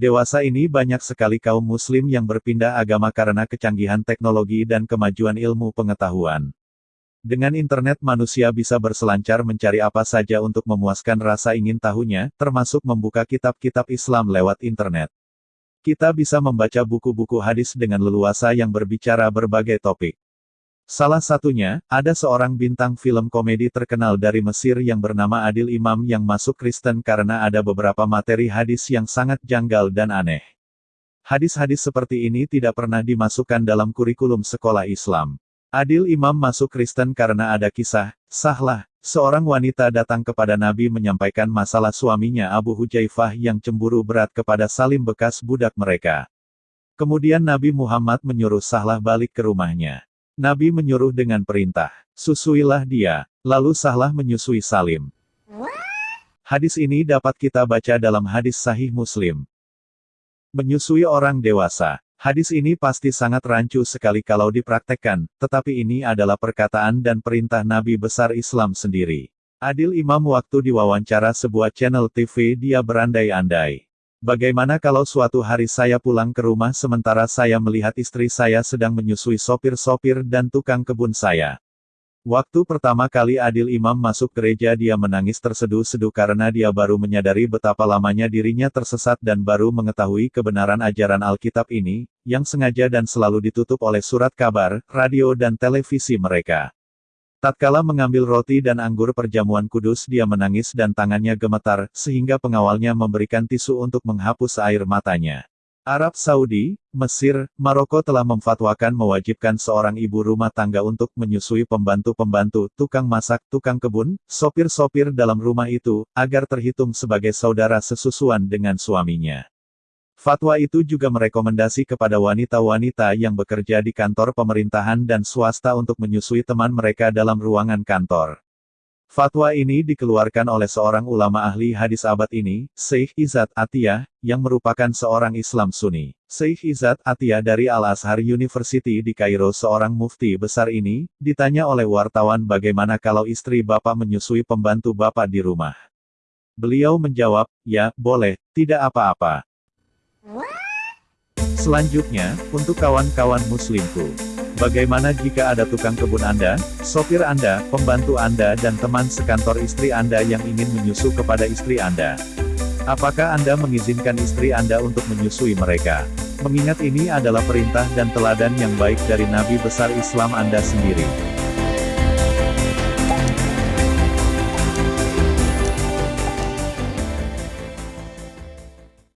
Dewasa ini banyak sekali kaum muslim yang berpindah agama karena kecanggihan teknologi dan kemajuan ilmu pengetahuan. Dengan internet manusia bisa berselancar mencari apa saja untuk memuaskan rasa ingin tahunya, termasuk membuka kitab-kitab Islam lewat internet. Kita bisa membaca buku-buku hadis dengan leluasa yang berbicara berbagai topik. Salah satunya, ada seorang bintang film komedi terkenal dari Mesir yang bernama Adil Imam yang masuk Kristen karena ada beberapa materi hadis yang sangat janggal dan aneh. Hadis-hadis seperti ini tidak pernah dimasukkan dalam kurikulum sekolah Islam. Adil Imam masuk Kristen karena ada kisah, sahlah, seorang wanita datang kepada Nabi menyampaikan masalah suaminya Abu Hujaifah yang cemburu berat kepada Salim bekas budak mereka. Kemudian Nabi Muhammad menyuruh sahlah balik ke rumahnya. Nabi menyuruh dengan perintah, susuilah dia, lalu sahlah menyusui Salim. Hadis ini dapat kita baca dalam hadis sahih Muslim. Menyusui orang dewasa. Hadis ini pasti sangat rancu sekali kalau dipraktekkan, tetapi ini adalah perkataan dan perintah Nabi besar Islam sendiri. Adil Imam waktu diwawancara sebuah channel TV dia berandai-andai. Bagaimana kalau suatu hari saya pulang ke rumah sementara saya melihat istri saya sedang menyusui sopir-sopir dan tukang kebun saya. Waktu pertama kali Adil Imam masuk gereja dia menangis terseduh-seduh karena dia baru menyadari betapa lamanya dirinya tersesat dan baru mengetahui kebenaran ajaran Alkitab ini, yang sengaja dan selalu ditutup oleh surat kabar, radio dan televisi mereka. Tatkala mengambil roti dan anggur perjamuan kudus dia menangis dan tangannya gemetar, sehingga pengawalnya memberikan tisu untuk menghapus air matanya. Arab Saudi, Mesir, Maroko telah memfatwakan mewajibkan seorang ibu rumah tangga untuk menyusui pembantu-pembantu, tukang masak, tukang kebun, sopir-sopir dalam rumah itu, agar terhitung sebagai saudara sesusuan dengan suaminya. Fatwa itu juga merekomendasi kepada wanita-wanita yang bekerja di kantor pemerintahan dan swasta untuk menyusui teman mereka dalam ruangan kantor. Fatwa ini dikeluarkan oleh seorang ulama ahli hadis abad ini, Syekh Izzat Atiyah, yang merupakan seorang Islam Sunni. Syekh Izzat Atiyah dari Al-Azhar University di Kairo seorang mufti besar ini, ditanya oleh wartawan bagaimana kalau istri bapak menyusui pembantu bapak di rumah. Beliau menjawab, ya, boleh, tidak apa-apa. Selanjutnya, untuk kawan-kawan muslimku. Bagaimana jika ada tukang kebun Anda, sopir Anda, pembantu Anda dan teman sekantor istri Anda yang ingin menyusu kepada istri Anda? Apakah Anda mengizinkan istri Anda untuk menyusui mereka? Mengingat ini adalah perintah dan teladan yang baik dari Nabi besar Islam Anda sendiri.